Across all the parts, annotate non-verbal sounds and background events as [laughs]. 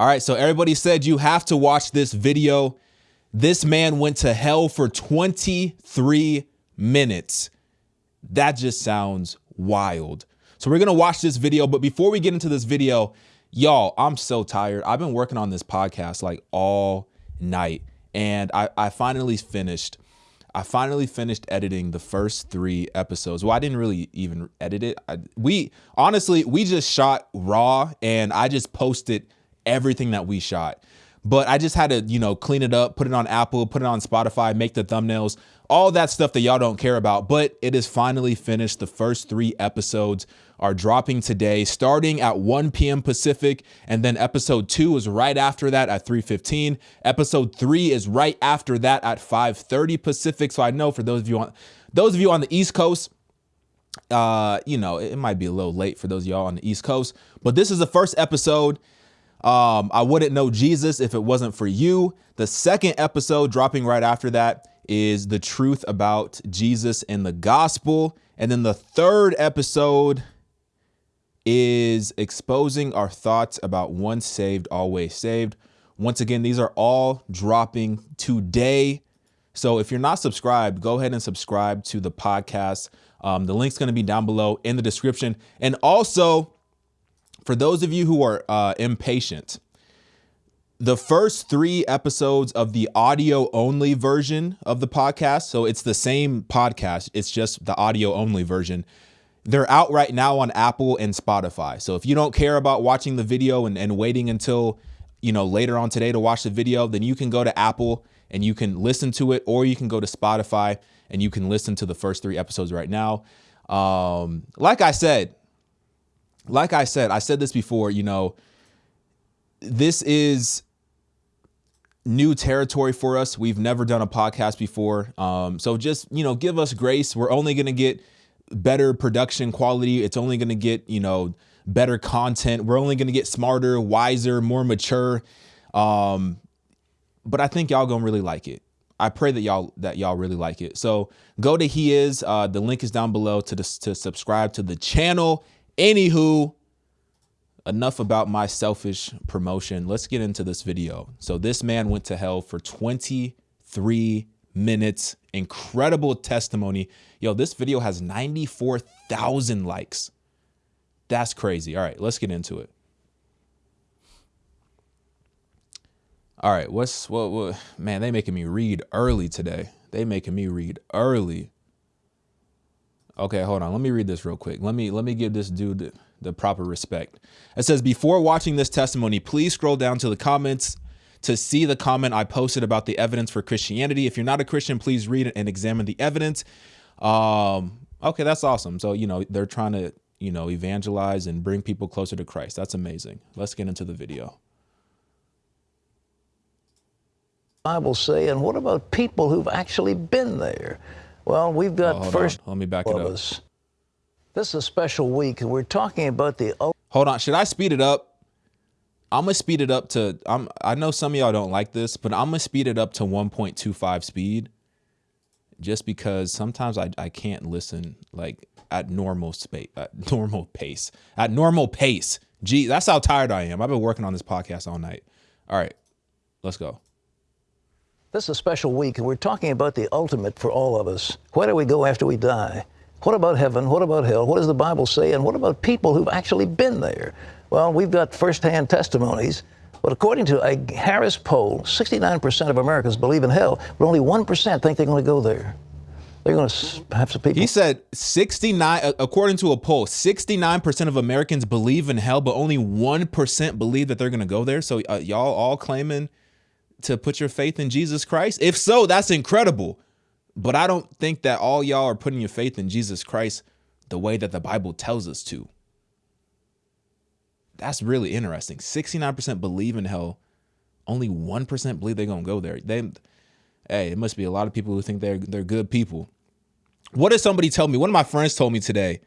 All right, so everybody said you have to watch this video. This man went to hell for 23 minutes. That just sounds wild. So we're gonna watch this video, but before we get into this video, y'all, I'm so tired. I've been working on this podcast like all night, and I, I finally finished. I finally finished editing the first three episodes. Well, I didn't really even edit it. I, we honestly, we just shot raw, and I just posted everything that we shot but I just had to, you know, clean it up, put it on Apple, put it on Spotify, make the thumbnails, all that stuff that y'all don't care about. But it is finally finished. The first three episodes are dropping today, starting at 1 p.m. Pacific, and then episode two is right after that at 3:15. Episode three is right after that at 5:30 Pacific. So I know for those of you on those of you on the East Coast, uh, you know, it might be a little late for those y'all on the East Coast, but this is the first episode. Um, I wouldn't know Jesus if it wasn't for you. The second episode dropping right after that is the truth about Jesus and the gospel. And then the third episode is exposing our thoughts about once saved, always saved. Once again, these are all dropping today. So if you're not subscribed, go ahead and subscribe to the podcast. Um, the link's going to be down below in the description. And also, for those of you who are uh, impatient, the first three episodes of the audio only version of the podcast, so it's the same podcast, it's just the audio only version. They're out right now on Apple and Spotify. So if you don't care about watching the video and, and waiting until you know later on today to watch the video, then you can go to Apple and you can listen to it, or you can go to Spotify and you can listen to the first three episodes right now. Um, like I said, like I said, I said this before, you know, this is new territory for us. We've never done a podcast before. Um, so just, you know, give us grace. We're only going to get better production quality. It's only going to get, you know, better content. We're only going to get smarter, wiser, more mature. Um, but I think y'all going to really like it. I pray that y'all that y'all really like it. So go to he is uh, the link is down below to the, to subscribe to the channel Anywho, enough about my selfish promotion. Let's get into this video. So this man went to hell for 23 minutes. Incredible testimony. Yo, this video has 94,000 likes. That's crazy. All right, let's get into it. All right, what's what, what man, they making me read early today. They making me read early. Okay, hold on. Let me read this real quick. Let me let me give this dude the, the proper respect. It says, before watching this testimony, please scroll down to the comments to see the comment I posted about the evidence for Christianity. If you're not a Christian, please read it and examine the evidence. Um, okay, that's awesome. So, you know, they're trying to, you know, evangelize and bring people closer to Christ. That's amazing. Let's get into the video. Bible say, and what about people who've actually been there? Well, we've got oh, first. On. Let me back it up. Us. This is a special week, and we're talking about the. Hold on. Should I speed it up? I'm gonna speed it up to. I'm. I know some of y'all don't like this, but I'm gonna speed it up to 1.25 speed, just because sometimes I I can't listen like at normal space, at [laughs] normal pace, at normal pace. Gee, that's how tired I am. I've been working on this podcast all night. All right, let's go. This is a special week, and we're talking about the ultimate for all of us. Where do we go after we die? What about heaven? What about hell? What does the Bible say? And what about people who've actually been there? Well, we've got firsthand testimonies. But according to a Harris poll, 69% of Americans believe in hell, but only 1% think they're going to go there. They're going to have some people. He said 69, according to a poll, 69% of Americans believe in hell, but only 1% believe that they're going to go there. So uh, y'all all claiming to put your faith in Jesus Christ? If so, that's incredible. But I don't think that all y'all are putting your faith in Jesus Christ the way that the Bible tells us to. That's really interesting. 69% believe in hell. Only 1% believe they're going to go there. They hey, it must be a lot of people who think they're they're good people. What did somebody tell me? One of my friends told me today,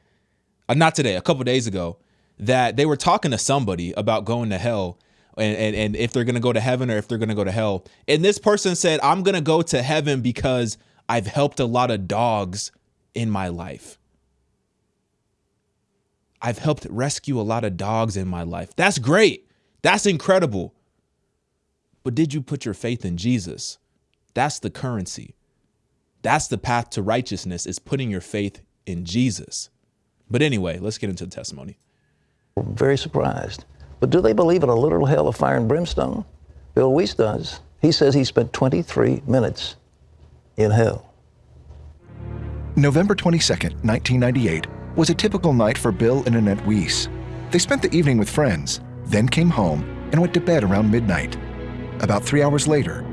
uh, not today, a couple days ago, that they were talking to somebody about going to hell and, and, and if they're going to go to heaven or if they're going to go to hell. And this person said, I'm going to go to heaven because I've helped a lot of dogs in my life. I've helped rescue a lot of dogs in my life. That's great. That's incredible. But did you put your faith in Jesus? That's the currency. That's the path to righteousness is putting your faith in Jesus. But anyway, let's get into the testimony. Very surprised. But do they believe in a literal hell of fire and brimstone? Bill Wiese does. He says he spent 23 minutes in hell. November 22, 1998 was a typical night for Bill and Annette Wiese. They spent the evening with friends, then came home and went to bed around midnight. About three hours later,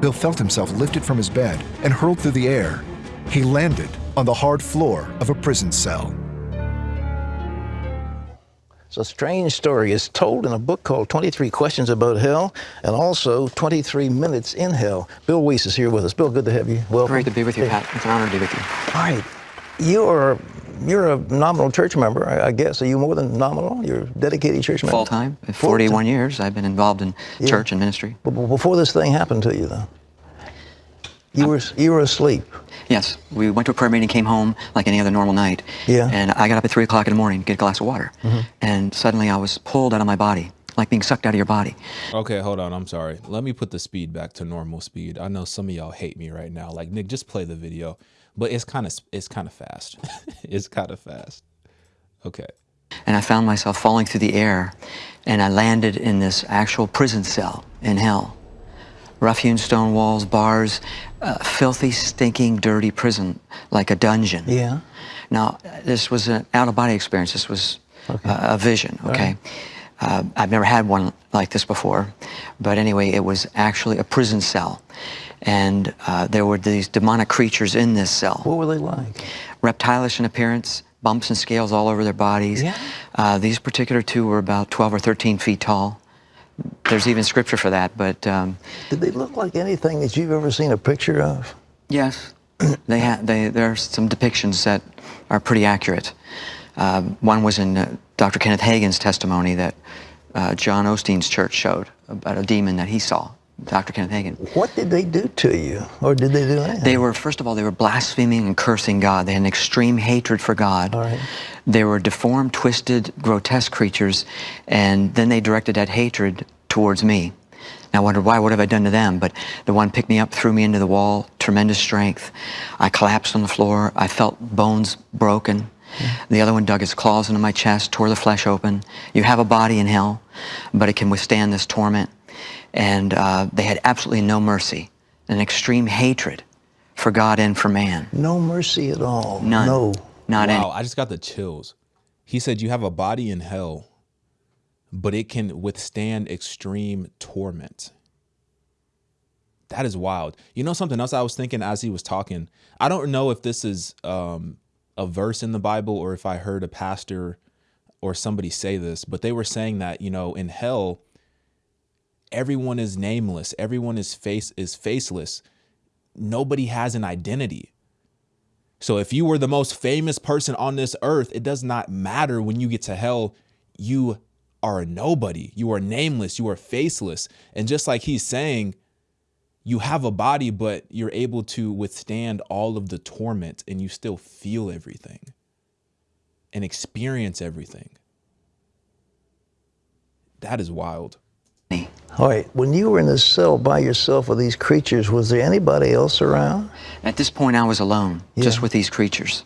Bill felt himself lifted from his bed and hurled through the air. He landed on the hard floor of a prison cell. It's a strange story. It's told in a book called 23 Questions About Hell and also 23 Minutes in Hell. Bill Wiese is here with us. Bill, good to have you. Welcome. Great to be with you, Pat. It's an honor to be with you. All right. You are you're a nominal church member, I, guess. Are you more than nominal? You're a dedicated church member? Full time. 41 years I've been involved in Yeah. church and ministry. But but before this thing happened to you, though, you uh, were you were asleep. Yes, we went to a prayer meeting, came home like any other normal night. Yeah. And I got up at 3 o'clock in the morning to get a glass of water. Mm-hmm. And suddenly I was pulled out of my body, like being sucked out of your body. Okay, hold on. I'm sorry. Let me put the speed back to normal speed. I know some of y'all hate me right now. Like Nick, just play the video. But it's kind of it's kind of fast. [laughs] it's kind of fast. Okay. And I found myself falling through the air, and I landed in this actual prison cell in hell. Rough hewn stone walls, bars, uh, filthy, stinking, dirty prison, like a dungeon. Yeah. Now, this was an out of body experience. This was uh, a vision, okay? Uh, I've never had one like this before. But anyway, it was actually a prison cell. And uh, there were these demonic creatures in this cell What were they like? reptilish in appearance, bumps and scales all over their bodies. Yeah. Uh, these particular two were about 12 or 13 feet tall. There's even scripture for that, but um, Did they look like anything that you've ever seen a picture of? yes, [clears throat] they ha- they, there are some depictions that are pretty accurate. Um, one was in uh, Dr. Kenneth Hagin's testimony that uh, John Osteen's church showed about a demon that he saw, Dr. Kenneth Hagin. What did they do to you, or did they do anything? They were, first of all, they were blaspheming and cursing God. They had an extreme hatred for God. All right. They were deformed, twisted, grotesque creatures, and then they directed that hatred towards me. And I wondered, why? What have I done to them? But the one picked me up, threw me into the wall, tremendous strength. I collapsed on the floor. I felt bones broken. The other one dug his claws into my chest, tore the flesh open. You have a body in hell, but it can withstand this torment. And uh, they had absolutely no mercy, an extreme hatred for God and for man. no mercy at all. None. No. Not any. Wow, I just got the chills. He said you have a body in hell, but it can withstand extreme torment. That is wild. You know something else I was thinking as he was talking. I don't know if this is um, a verse in the Bible or if I heard a pastor or somebody say this, but they were saying that you know in hell, everyone is nameless, everyone is face is faceless. Nobody has an identity. So if you were the most famous person on this earth, it does not matter when you get to hell, you are a nobody. You are nameless, you are faceless. And just like he's saying, you have a body, but you're able to withstand all of the torment and you still feel everything and experience everything. That is wild. All right. When you were in this cell by yourself with these creatures, was there anybody else around? At this point, I was alone, just with these creatures.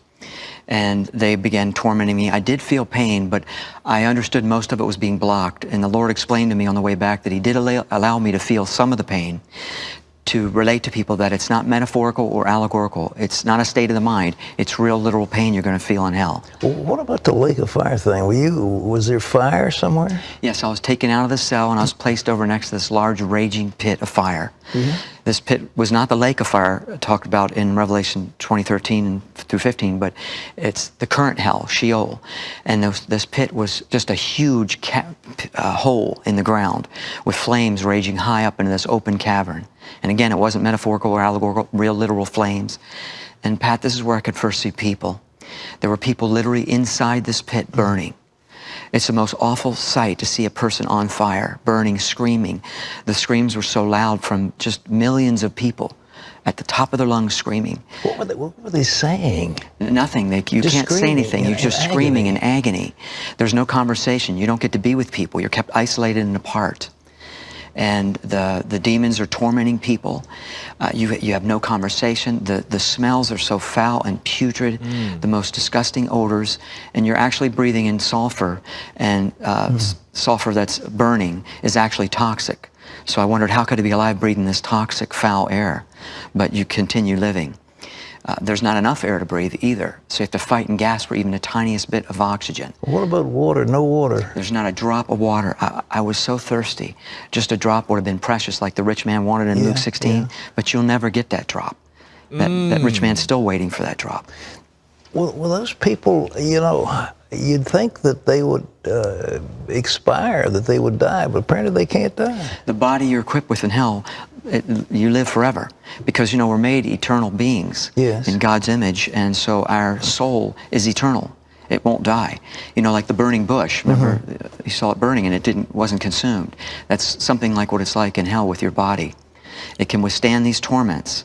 And they began tormenting me. I did feel pain, but I understood most of it was being blocked. And the Lord explained to me on the way back that He did allow, allow me to feel some of the pain to relate to people that it's not metaphorical or allegorical. It's not a state of the mind. It's real, literal pain you're going to feel in hell. Well, what about the lake of fire thing? Were you? Was there fire somewhere? Yes, I was taken out of the cell and I was placed over next to this large raging pit of fire. This pit was not the lake of fire talked about in Revelation 2013 and through 15, but it's the current hell, Sheol. And this, this pit was just a huge uh, hole in the ground with flames raging high up into this open cavern. And again, it wasn't metaphorical or allegorical, real literal flames. And Pat, this is where I could first see people. There were people literally inside this pit burning. It's the most awful sight to see a person on fire, burning, screaming. The screams were so loud from just millions of people at the top of their lungs screaming. What were they, what were they saying? Nothing. They, you Just can't say anything. You're just in screaming in agony. There's no conversation. You don't get to be with people. You're kept isolated and apart. And the, the demons are tormenting people. Uh, you, you have no conversation. The, the smells are so foul and putrid, mm. the most disgusting odors, and you're actually breathing in sulfur, and uh, mm. sulfur that's burning is actually toxic. So I wondered, how could it be alive breathing this toxic, foul air? But you continue living. Uh, there's not enough air to breathe either. So you have to fight and gasp for even the tiniest bit of oxygen. What about water? No water. There's not a drop of water. I, I was so thirsty. Just a drop would have been precious, like the rich man wanted in yeah, Luke 16. Yeah. But you'll never get that drop. That, mm. that rich man's still waiting for that drop. Well, well, those people, you know, you'd think that they would uh, expire, that they would die, but apparently they can't die. The body you're equipped with in hell it, you live forever because you know we're made eternal beings yes. in God's image, and so our soul is eternal. It won't die. You know, like the burning bush. Remember, mm -hmm. you saw it burning and it didn't wasn't consumed. That's something like what it's like in hell with your body. It can withstand these torments,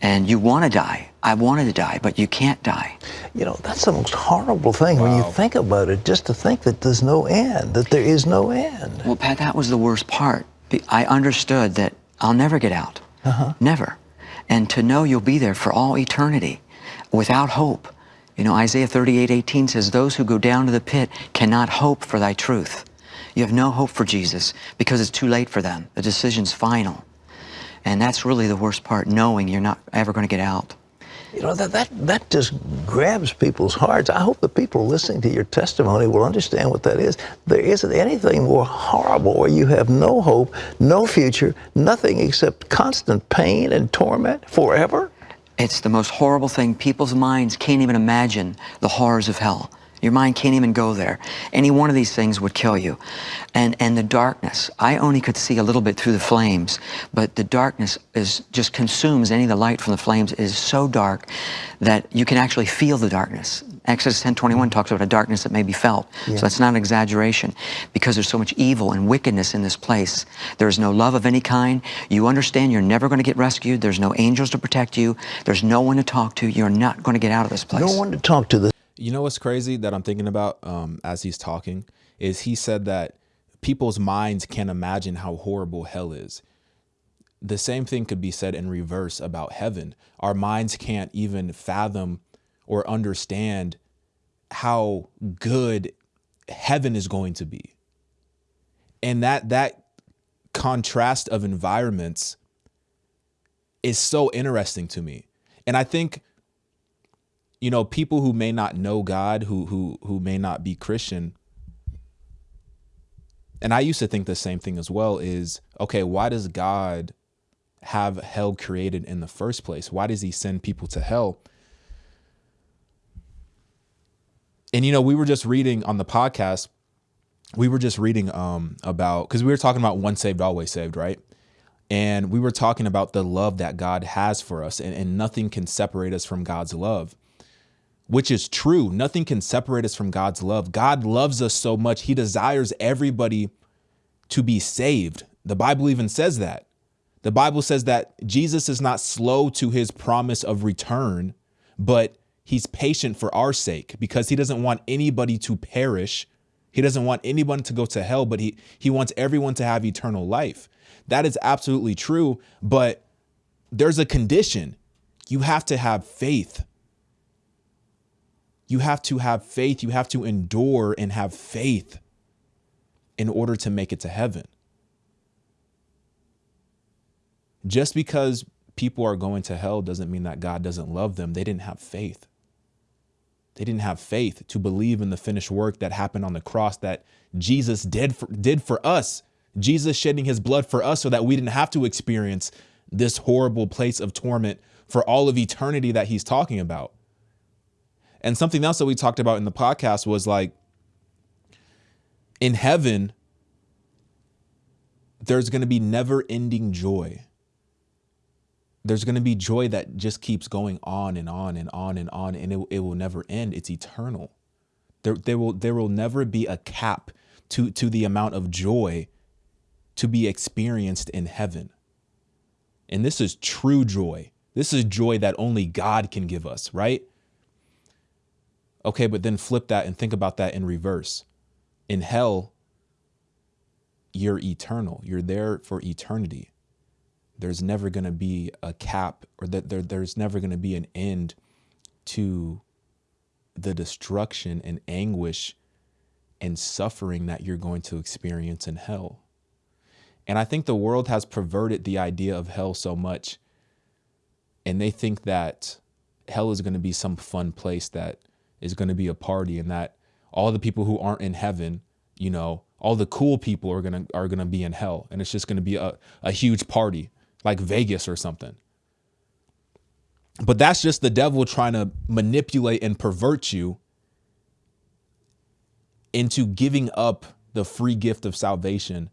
and you want to die. I wanted to die, but you can't die. You know, that's the most horrible thing wow. when you think about it. Just to think that there's no end, that there is no end. Well, Pat, that was the worst part. I understood that I'll never get out. Uh-huh. Never. And to know you'll be there for all eternity without hope. You know, Isaiah 38, 18 says, Those who go down to the pit cannot hope for thy truth. You have no hope for Jesus because it's too late for them. The decision's final. And that's really the worst part, knowing you're not ever going to get out. You know, that, that, that just grabs people's hearts. I hope the people listening to your testimony will understand what that is. There isn't anything more horrible where you have no hope, no future, nothing except constant pain and torment forever. It's the most horrible thing. People's minds can't even imagine the horrors of hell. Your mind can't even go there. Any one of these things would kill you. And, and the darkness, I only could see a little bit through the flames, but the darkness is just consumes any of the light from the flames it is so dark that you can actually feel the darkness. Exodus 10:21 talks about a darkness that may be felt. Yeah. So that's not an exaggeration because there's so much evil and wickedness in this place. There is no love of any kind. You understand you're never going to get rescued. There's no angels to protect you. There's no one to talk to. You're not going to get out of this place. No one to talk to. You know what's crazy that I'm thinking about um, as he's talking is he said that people's minds can't imagine how horrible hell is. The same thing could be said in reverse about heaven. Our minds can't even fathom or understand how good heaven is going to be. And that that contrast of environments is so interesting to me. And I think you know, people who may not know God, who who who may not be Christian, and I used to think the same thing as well is, okay, why does God have hell created in the first place? Why does he send people to hell? And you know, we were just reading on the podcast, we were just reading um about cuz we were talking about once saved always saved, right? And we were talking about the love that God has for us and, and nothing can separate us from God's love which is true. Nothing can separate us from God's love. God loves us so much. He desires everybody to be saved. The Bible even says that. The Bible says that Jesus is not slow to his promise of return, but he's patient for our sake because he doesn't want anybody to perish. He doesn't want anyone to go to hell, but he, he wants everyone to have eternal life. That is absolutely true, but there's a condition. You have to have faith you have to have faith. You have to endure and have faith in order to make it to heaven. Just because people are going to hell doesn't mean that God doesn't love them. They didn't have faith. They didn't have faith to believe in the finished work that happened on the cross that Jesus did for, did for us. Jesus shedding his blood for us so that we didn't have to experience this horrible place of torment for all of eternity that he's talking about. And something else that we talked about in the podcast was like in heaven, there's going to be never ending joy. There's going to be joy that just keeps going on and on and on and on, and it, it will never end. It's eternal. There, there, will, there will never be a cap to, to the amount of joy to be experienced in heaven. And this is true joy. This is joy that only God can give us, right? Okay, but then flip that and think about that in reverse. In hell, you're eternal. You're there for eternity. There's never going to be a cap or that there, there's never going to be an end to the destruction and anguish and suffering that you're going to experience in hell. And I think the world has perverted the idea of hell so much. And they think that hell is going to be some fun place that is going to be a party and that all the people who aren't in heaven, you know, all the cool people are going to are going to be in hell and it's just going to be a, a huge party like Vegas or something. But that's just the devil trying to manipulate and pervert you into giving up the free gift of salvation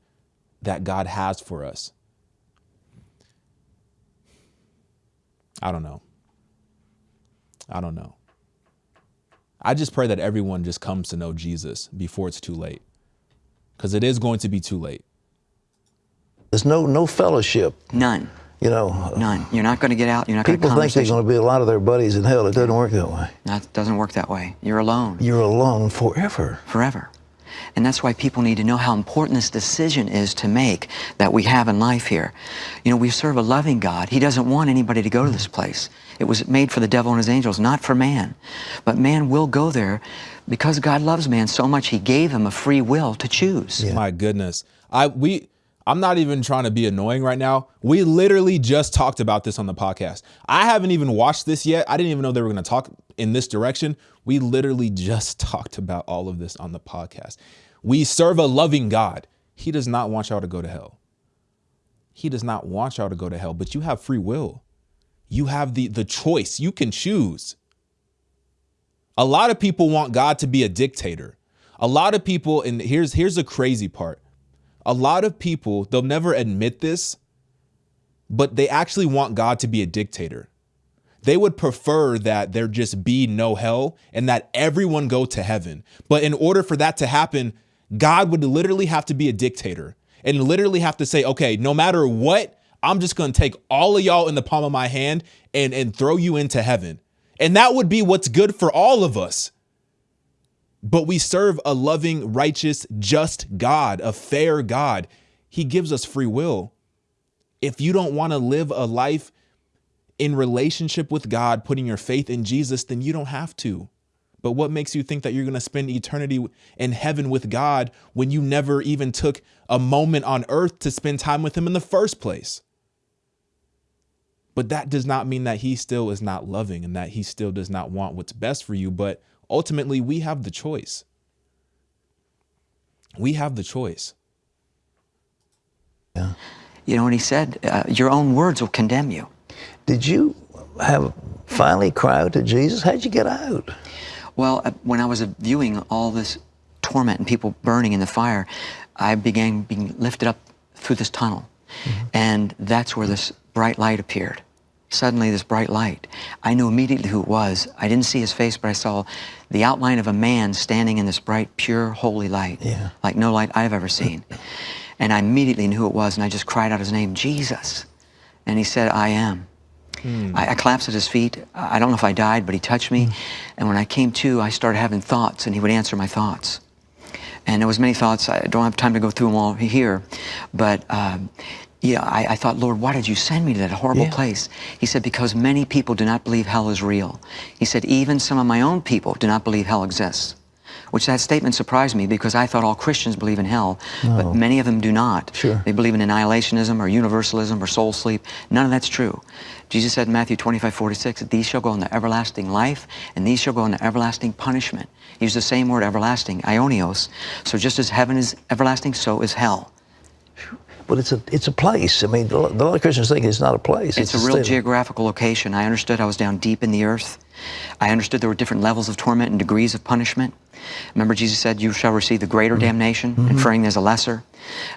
that God has for us. I don't know. I don't know. I just pray that everyone just comes to know Jesus before it's too late. Because it is going to be too late. There's no no fellowship. None. You know, None. You're not going to get out. You're not going to people think there's going to be a lot of their buddies in hell. It doesn't work that way. That doesn't work that way. You're alone You're alone forever. forever. And that's why people need to know how important this decision is to make that we have in life here. You know, we serve a loving God. He doesn't want anybody to go to this place. It was made for the devil and his angels, not for man. But man will go there because God loves man so much he gave him a free will to choose. My goodness. I we I'm not even trying to be annoying right now. We literally just talked about this on the podcast. I haven't even watched this yet. I didn't even know they were going to talk in this direction. We literally just [laughs] talked about all of this on the podcast. We serve a loving God. He does not want y'all to go to hell. He does not want y'all to go to hell, but you have free will. You have the the choice. You can choose. A lot of people want God to be a dictator. A lot of people and here's here's the crazy part a lot of people, they'll never admit this, but they actually want God to be a dictator. They would prefer that there just be no hell and that everyone go to heaven. But in order for that to happen, God would literally have to be a dictator and literally have to say, okay, no matter what, I'm just going to take all of y'all in the palm of my hand and, and throw you into heaven. And that would be what's good for all of us. But we serve a loving, righteous, just God, a fair God. He gives us free will. If you don't want to live a life in relationship with God, putting your faith in Jesus, then you don't have to. But what makes you think that you're going to spend eternity in heaven with God when you never even took a moment on earth to spend time with Him in the first place? But that does not mean that He still is not loving and that He still does not want what's best for you. But ultimately, we have the choice. We have the choice. Yeah. You know, and he said, uh, your own words will condemn you. Did you have finally cry out to Jesus? How'd you get out? Well, uh, when I was viewing all this torment and people burning in the fire, I began being lifted up through this tunnel. Mm-hmm. And that's where this bright light appeared. Suddenly, this bright light. I knew immediately who it was. I didn't see his face, but I saw the outline of a man standing in this bright, pure, holy light, yeah. like no light I've ever seen. [coughs] and I immediately knew who it was, and I just cried out his name, Jesus. And he said, I am. Hmm. I, I, collapsed at his feet. I don't know if I died, but he touched me. Hmm. And when I came to, I started having thoughts, and he would answer my thoughts. And there was many thoughts. I don't have time to go through them all here, but um, yeah, I, I, thought, Lord, why did you send me to that horrible yeah. place? He said, because many people do not believe hell is real. He said, even some of my own people do not believe hell exists. Which that statement surprised me because I thought all Christians believe in hell, no. but many of them do not. Sure. They believe in annihilationism or universalism or soul sleep. None of that's true. Jesus said in Matthew 25, 46, these shall go into everlasting life, and these shall go into everlasting punishment. He used the same word, everlasting, aionios. So just as heaven is everlasting, so is hell. But it's a it's a place. I mean, a lot of Christians think it's not a place. It's, it's a, real geographical location. I understood I was down deep in the earth. I understood there were different levels of torment and degrees of punishment. Remember, Jesus said, "You shall receive the greater mm -hmm. damnation," mm -hmm. inferring there's a lesser.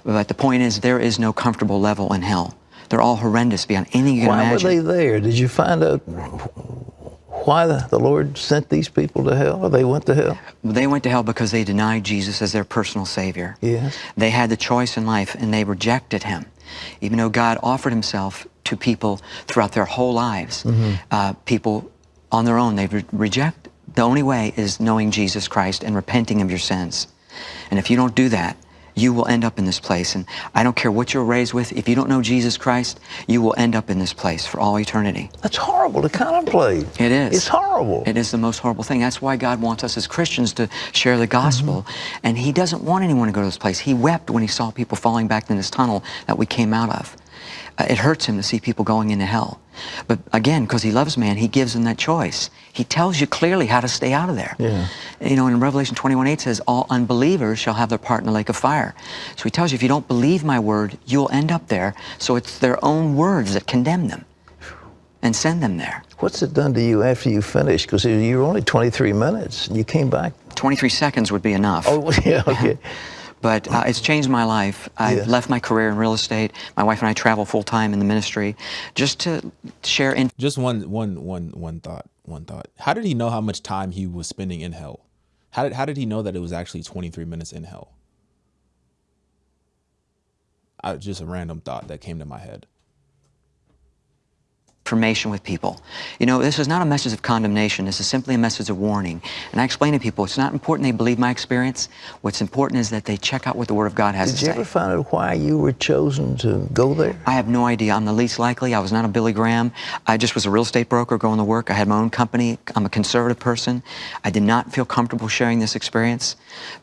But the point is, there is no comfortable level in hell. They're all horrendous beyond anything you can Why imagine. Why were they there? Did you find out why the, the, Lord sent these people to hell or they went to hell? They went to hell because they denied Jesus as their personal Savior. Yes. They had the choice in life and they rejected Him. Even though God offered Himself to people throughout their whole lives, mm -hmm. uh, people on their own, they re reject. The only way is knowing Jesus Christ and repenting of your sins. And if you don't do that, you will end up in this place. And I don't care what you're raised with, if you don't know Jesus Christ, you will end up in this place for all eternity. That's horrible to contemplate. It is. It's horrible. It is the most horrible thing. That's why God wants us as Christians to share the gospel. Mm-hmm. And He doesn't want anyone to go to this place. He wept when He saw people falling back in this tunnel that we came out of. Uh, it hurts him to see people going into hell. But again, because he loves man, he gives them that choice. He tells you clearly how to stay out of there. Yeah. You know, in Revelation 21, 8 says, all unbelievers shall have their part in the lake of fire. So he tells you, if you don't believe my word, you'll end up there. So it's their own words that condemn them and send them there. What's it done to you after you finished? Because you were only 23 minutes and you came back. 23 seconds would be enough. Oh, [laughs] yeah, okay. [laughs] but uh, it's changed my life. I've yeah. left my career in real estate. My wife and I travel full time in the ministry, just to share. In- just one, one, one, one thought. One thought. How did he know how much time he was spending in hell? How did how did he know that it was actually 23 minutes in hell? I, just a random thought that came to my head information with people. You know, this is not a message of condemnation. This is simply a message of warning. And I explain to people, it's not important they believe my experience. What's important is that they check out what the Word of God has Did to say. Did you ever find out why you were chosen to go there? I have no idea. I'm the least likely. I was not a Billy Graham. I just was a real estate broker going to work. I had my own company. I'm a conservative person. I did not feel comfortable sharing this experience,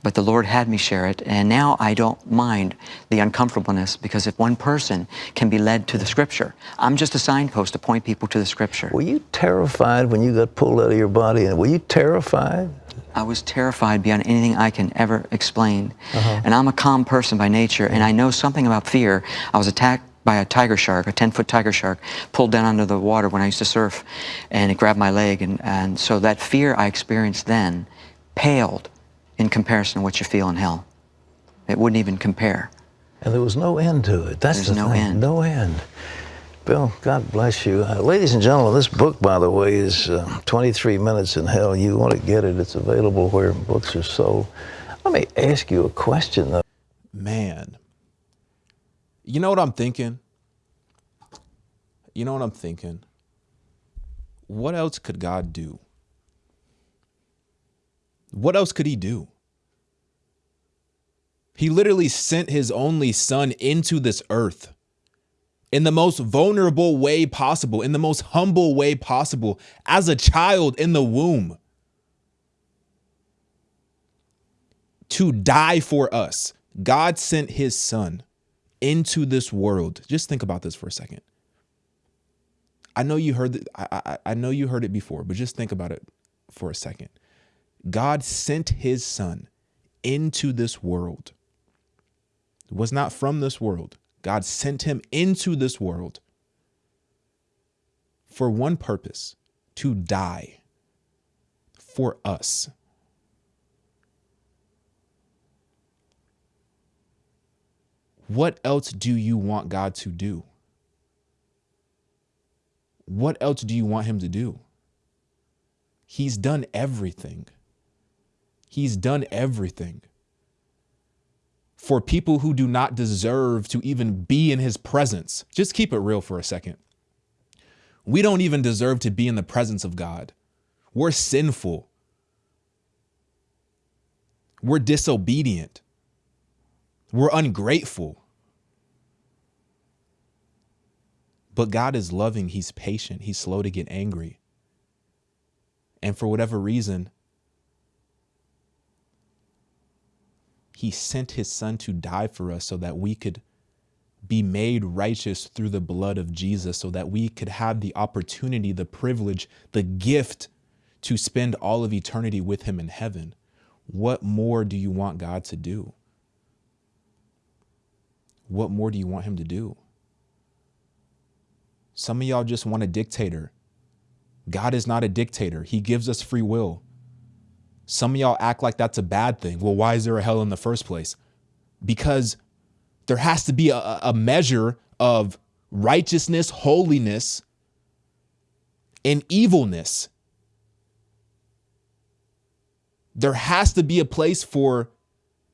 but the Lord had me share it. And now I don't mind the uncomfortableness because if one person can be led to the Scripture, I'm just a signpost to point point people to the scripture. Were you terrified when you got pulled out of your body? And were you terrified? I was terrified beyond anything I can ever explain. Uh-huh. And I'm a calm person by nature, and I know something about fear. I was attacked by a tiger shark, a 10-foot tiger shark, pulled down under the water when I used to surf, and it grabbed my leg. And, and so that fear I experienced then paled in comparison to what you feel in hell. It wouldn't even compare. And there was no end to it. That's There's the no thing. end. No end. Bill, God bless you. Uh, ladies and gentlemen, this book, by the way, is uh, 23 Minutes in Hell. You want to get it, it's available where books are sold. Let me ask you a question, though. Man, you know what I'm thinking? You know what I'm thinking? What else could God do? What else could he do? He literally sent his only son into this earth in the most vulnerable way possible, in the most humble way possible, as a child in the womb. To die for us. God sent his son into this world. Just think about this for a second. I know you heard it, I, I, I know you heard it before, but just think about it for a second. God sent his son into this world. Was not from this world. God sent him into this world for one purpose to die for us. What else do you want God to do? What else do you want him to do? He's done everything. He's done everything for people who do not deserve to even be in his presence. Just keep it real for a second. We don't even deserve to be in the presence of God. We're sinful. We're disobedient. We're ungrateful. But God is loving. He's patient. He's slow to get angry. And for whatever reason, he sent his son to die for us so that we could be made righteous through the blood of Jesus, so that we could have the opportunity, the privilege, the gift to spend all of eternity with him in heaven. What more do you want God to do? What more do you want him to do? Some of y'all just want a dictator. God is not a dictator. He gives us free will. Some of y'all act like that's a bad thing. Well, why is there a hell in the first place? Because there has to be a, a measure of righteousness, holiness, and evilness. There has to be a place for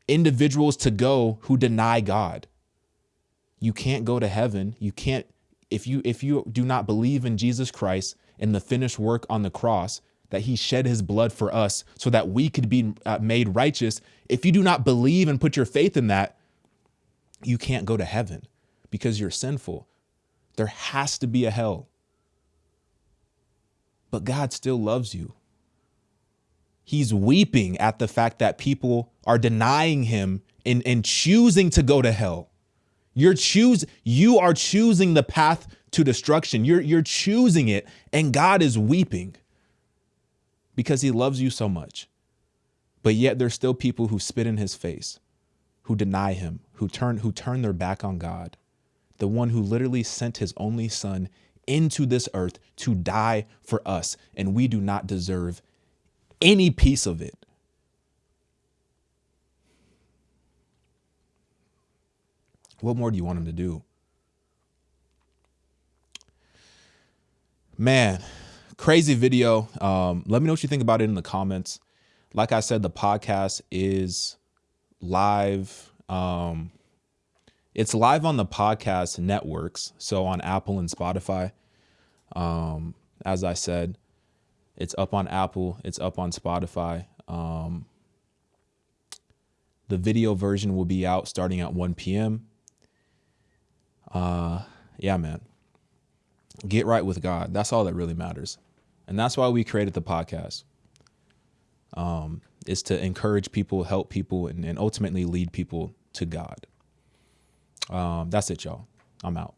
individuals to go who deny God. You can't go to heaven. You can't if you if you do not believe in Jesus Christ and the finished work on the cross, that he shed his blood for us so that we could be uh, made righteous. If you do not believe and put your faith in that, you can't go to heaven because you're sinful. There has to be a hell. But God still loves you. He's weeping at the fact that people are denying him and, and choosing to go to hell. You're choose you are choosing the path to destruction. You're you're choosing it and God is weeping because he loves you so much. But yet there's still people who spit in his face, who deny him, who turn who turn their back on God. The one who literally sent his only son into this earth to die for us and we do not deserve any piece of it. What more do you want him to do? Man, crazy video. Um, let me know what you think about it in the comments. Like I said, the podcast is live. Um, it's live on the podcast networks, so on Apple and Spotify. Um, as I said, it's up on Apple, it's up on Spotify. Um, the video version will be out starting at 1 p.m. Uh, yeah, man. Get right with God. That's all that really matters. And that's why we created the podcast. Um, is to encourage people, help people, and, and ultimately lead people to God. Um, that's it, y'all. I'm out.